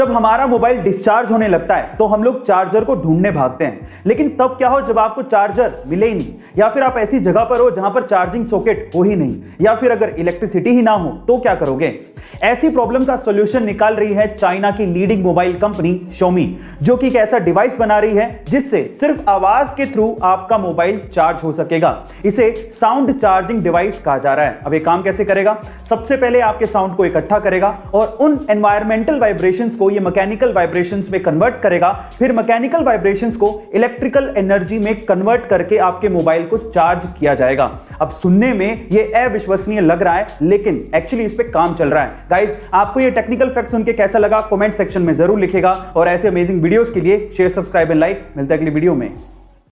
जब हमारा mobile discharge होने लगता है तो हम लोग चार्जर को ढूँढने भागते हैं। लेकिन तब क्या हो, जब आपको चार्जर मिले ही नहीं, या फिर आप ऐसी जगह पर हो जहाँ पर चार्जिंग सॉकेट हो ही नहीं, या फिर अगर इलेक्ट्रिसिटी ही ना हो तो क्या करोगे? ऐसी प्रॉब्लम का सॉल्यूशन निकाल रही है चाइना की लीडिंग मोबाइल कंपनी शोमी जो कि एक ऐसा डिवाइस बना रही है जिससे सिर्फ़ आवाज़ के थ्रू आपका मोबाइल चार्ज हो सकेगा। इसे साउंड चार्जिंग डिवाइस कहा जा रहा है। अब ये काम कैसे करेगा? सबसे पहले आपके साउंड को इकट्ठा करेगा और उन एनवायरमेंटल वाइब्रेशन को ये मैकेनिकल वाइब्रेशंस में कन्वर्ट करेगा। फिर मैकेनिकल वाइब्रेशंस को इलेक्ट्रिकल एनर्जी में कन्वर्ट करके आपके मोबाइल को चार्ज किया जाएगा। अब सुनने में ये अविश्वसनीय लग रहा है, लेकिन एक्चुअली इस पर काम चल रहा है। गाइज़ आपको ये टेक्निकल फैक्ट सुन के कैसा लगा? कॉमेंट सेक्शन में ज़रूर लिखेगा और ऐसे अमेजिंग वीडियोज़ के लिए शेयर सब्सक्राइब एंड लाइक मिलता है अगली वीडियो में।